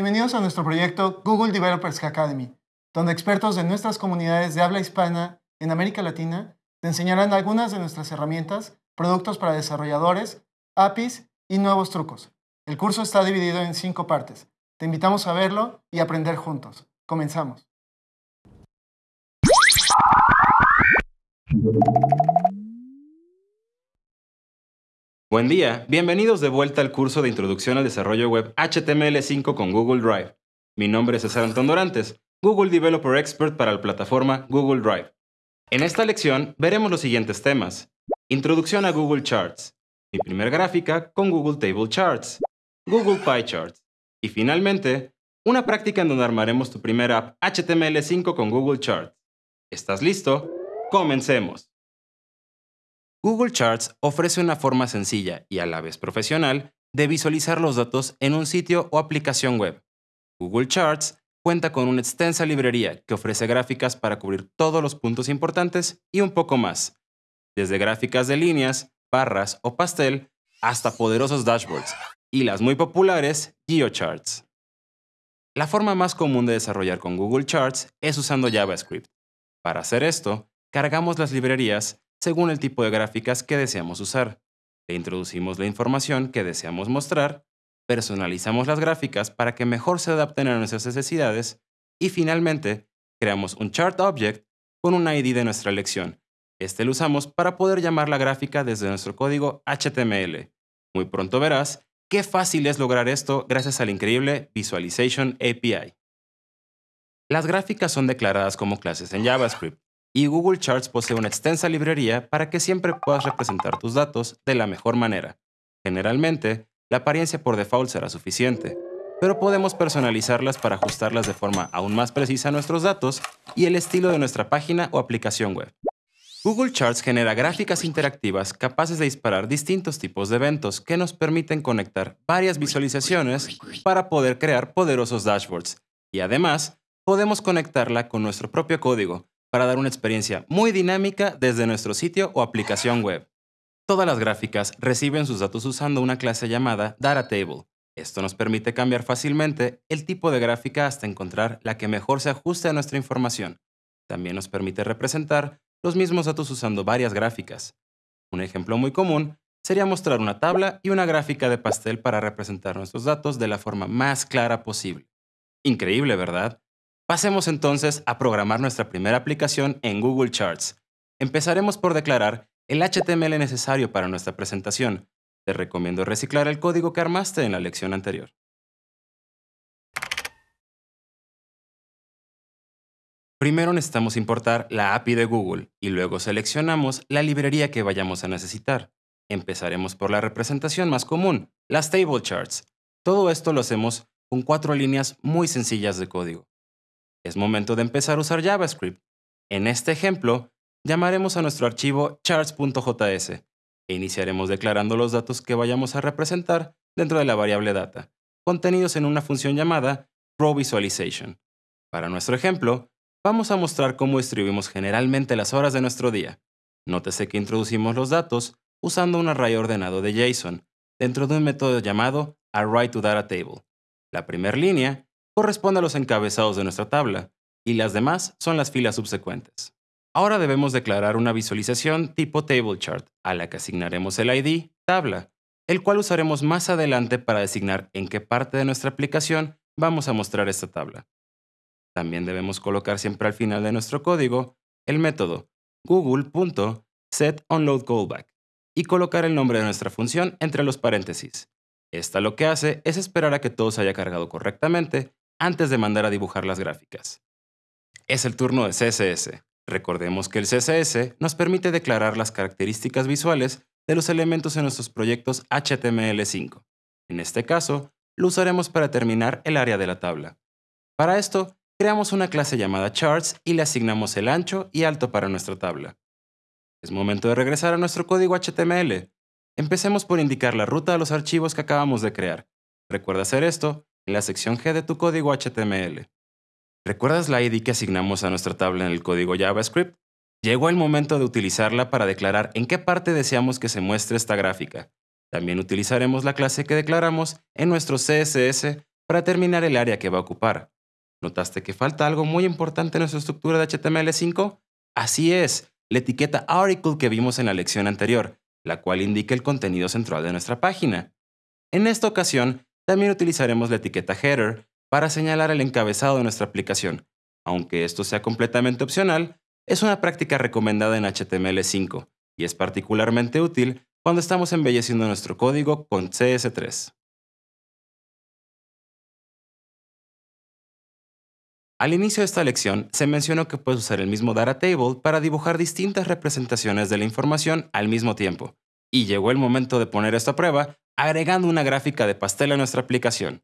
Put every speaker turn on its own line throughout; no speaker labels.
Bienvenidos a nuestro proyecto Google Developers Academy, donde expertos de nuestras comunidades de habla hispana en América Latina te enseñarán algunas de nuestras herramientas, productos para desarrolladores, APIs y nuevos trucos. El curso está dividido en cinco partes. Te invitamos a verlo y aprender juntos. Comenzamos.
Buen día, bienvenidos de vuelta al curso de Introducción al Desarrollo Web HTML5 con Google Drive. Mi nombre es César Antón Dorantes, Google Developer Expert para la plataforma Google Drive. En esta lección veremos los siguientes temas. Introducción a Google Charts, mi primer gráfica con Google Table Charts, Google Pie Charts y finalmente, una práctica en donde armaremos tu primera app HTML5 con Google Charts. ¿Estás listo? Comencemos. Google Charts ofrece una forma sencilla y a la vez profesional de visualizar los datos en un sitio o aplicación web. Google Charts cuenta con una extensa librería que ofrece gráficas para cubrir todos los puntos importantes y un poco más, desde gráficas de líneas, barras o pastel hasta poderosos dashboards y las muy populares GeoCharts. La forma más común de desarrollar con Google Charts es usando JavaScript. Para hacer esto, cargamos las librerías según el tipo de gráficas que deseamos usar. Le introducimos la información que deseamos mostrar, personalizamos las gráficas para que mejor se adapten a nuestras necesidades y finalmente creamos un chart object con un ID de nuestra elección. Este lo usamos para poder llamar la gráfica desde nuestro código HTML. Muy pronto verás qué fácil es lograr esto gracias al increíble Visualization API. Las gráficas son declaradas como clases en JavaScript y Google Charts posee una extensa librería para que siempre puedas representar tus datos de la mejor manera. Generalmente, la apariencia por default será suficiente, pero podemos personalizarlas para ajustarlas de forma aún más precisa a nuestros datos y el estilo de nuestra página o aplicación web. Google Charts genera gráficas interactivas capaces de disparar distintos tipos de eventos que nos permiten conectar varias visualizaciones para poder crear poderosos dashboards. Y además, podemos conectarla con nuestro propio código, para dar una experiencia muy dinámica desde nuestro sitio o aplicación web. Todas las gráficas reciben sus datos usando una clase llamada DataTable. Esto nos permite cambiar fácilmente el tipo de gráfica hasta encontrar la que mejor se ajuste a nuestra información. También nos permite representar los mismos datos usando varias gráficas. Un ejemplo muy común sería mostrar una tabla y una gráfica de pastel para representar nuestros datos de la forma más clara posible. Increíble, ¿verdad? Pasemos entonces a programar nuestra primera aplicación en Google Charts. Empezaremos por declarar el HTML necesario para nuestra presentación. Te recomiendo reciclar el código que armaste en la lección anterior. Primero necesitamos importar la API de Google y luego seleccionamos la librería que vayamos a necesitar. Empezaremos por la representación más común, las table charts. Todo esto lo hacemos con cuatro líneas muy sencillas de código es momento de empezar a usar JavaScript. En este ejemplo, llamaremos a nuestro archivo charts.js e iniciaremos declarando los datos que vayamos a representar dentro de la variable data, contenidos en una función llamada ProVisualization. Para nuestro ejemplo, vamos a mostrar cómo distribuimos generalmente las horas de nuestro día. Nótese que introducimos los datos usando un array ordenado de JSON dentro de un método llamado ArrayToDataTable. La primera línea corresponde a los encabezados de nuestra tabla, y las demás son las filas subsecuentes. Ahora debemos declarar una visualización tipo table chart, a la que asignaremos el ID tabla, el cual usaremos más adelante para designar en qué parte de nuestra aplicación vamos a mostrar esta tabla. También debemos colocar siempre al final de nuestro código el método google.setOnloadCallback y colocar el nombre de nuestra función entre los paréntesis. Esta lo que hace es esperar a que todo se haya cargado correctamente antes de mandar a dibujar las gráficas. Es el turno de CSS. Recordemos que el CSS nos permite declarar las características visuales de los elementos en nuestros proyectos HTML5. En este caso, lo usaremos para determinar el área de la tabla. Para esto, creamos una clase llamada charts y le asignamos el ancho y alto para nuestra tabla. Es momento de regresar a nuestro código HTML. Empecemos por indicar la ruta a los archivos que acabamos de crear. Recuerda hacer esto en la sección G de tu código HTML. ¿Recuerdas la ID que asignamos a nuestra tabla en el código JavaScript? Llegó el momento de utilizarla para declarar en qué parte deseamos que se muestre esta gráfica. También utilizaremos la clase que declaramos en nuestro CSS para determinar el área que va a ocupar. ¿Notaste que falta algo muy importante en nuestra estructura de HTML5? Así es, la etiqueta article que vimos en la lección anterior, la cual indica el contenido central de nuestra página. En esta ocasión, también utilizaremos la etiqueta header para señalar el encabezado de nuestra aplicación. Aunque esto sea completamente opcional, es una práctica recomendada en HTML5 y es particularmente útil cuando estamos embelleciendo nuestro código con CS3. Al inicio de esta lección se mencionó que puedes usar el mismo data table para dibujar distintas representaciones de la información al mismo tiempo. Y llegó el momento de poner esto a prueba agregando una gráfica de pastel a nuestra aplicación.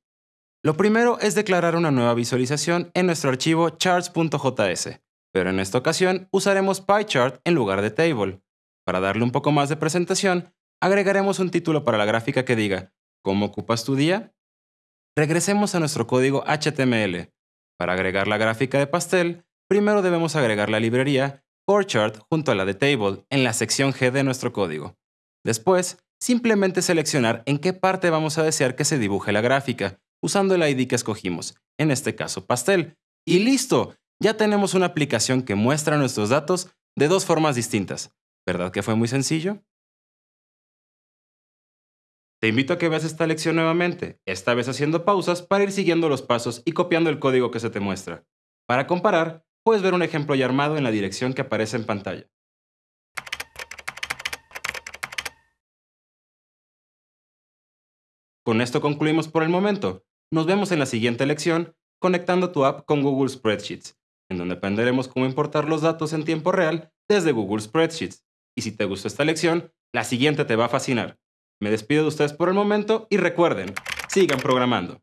Lo primero es declarar una nueva visualización en nuestro archivo charts.js, pero en esta ocasión usaremos PyChart en lugar de table. Para darle un poco más de presentación, agregaremos un título para la gráfica que diga ¿Cómo ocupas tu día? Regresemos a nuestro código HTML para agregar la gráfica de pastel, primero debemos agregar la librería CoreChart junto a la de Table en la sección G de nuestro código. Después, simplemente seleccionar en qué parte vamos a desear que se dibuje la gráfica, usando el ID que escogimos, en este caso pastel. Y listo, ya tenemos una aplicación que muestra nuestros datos de dos formas distintas. ¿Verdad que fue muy sencillo? Te invito a que veas esta lección nuevamente, esta vez haciendo pausas para ir siguiendo los pasos y copiando el código que se te muestra. Para comparar, puedes ver un ejemplo ya armado en la dirección que aparece en pantalla. Con esto concluimos por el momento. Nos vemos en la siguiente lección conectando tu app con Google Spreadsheets, en donde aprenderemos cómo importar los datos en tiempo real desde Google Spreadsheets. Y si te gustó esta lección, la siguiente te va a fascinar. Me despido de ustedes por el momento y recuerden, sigan programando.